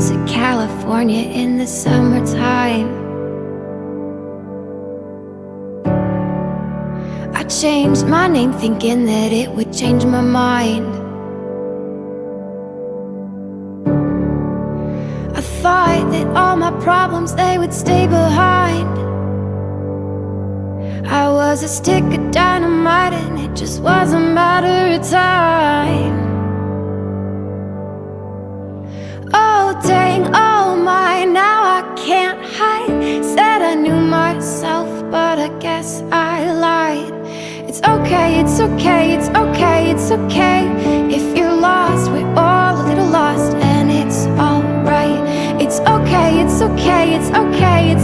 to California in the summertime. I changed my name thinking that it would change my mind. I thought that all my problems they would stay behind. I was a stick of dynamite and it just was a matter of time.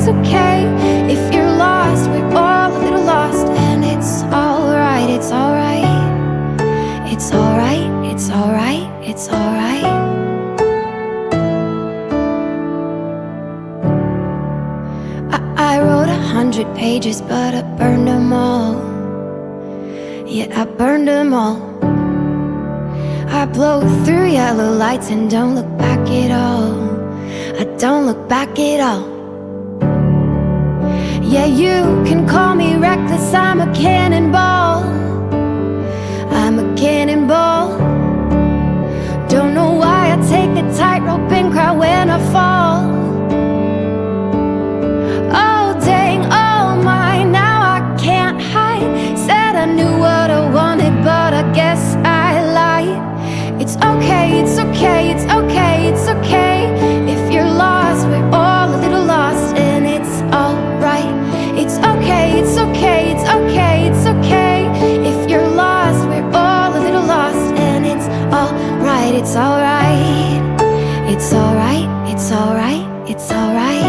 It's okay If you're lost, we're all a little lost And it's alright, it's alright. It's alright, it's alright, it's alright. I wrote a hundred pages, but I burned them all. Yeah, I burned them all. I blow through yellow lights and don't look back at all. I don't look back at all Yeah, you can call me It's alright, it's alright, it's alright.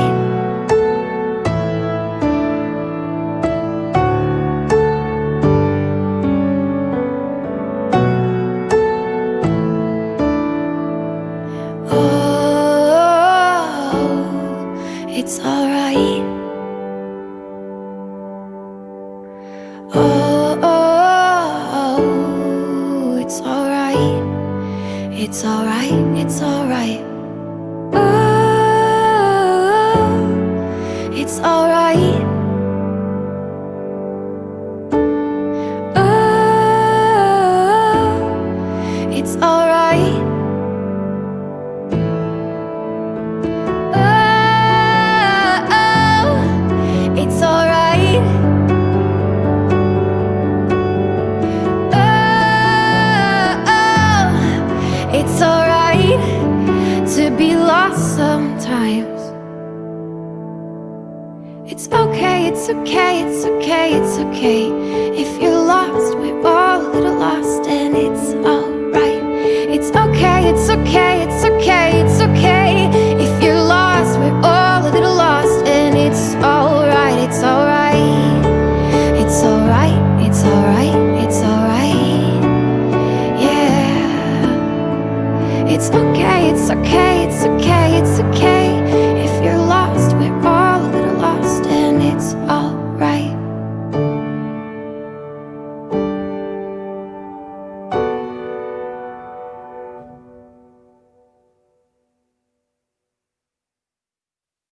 It's alright. Oh, oh, oh, it's alright. It's alright, it's alright It's alright it's okay, it's okay, it's okay. If you're lost,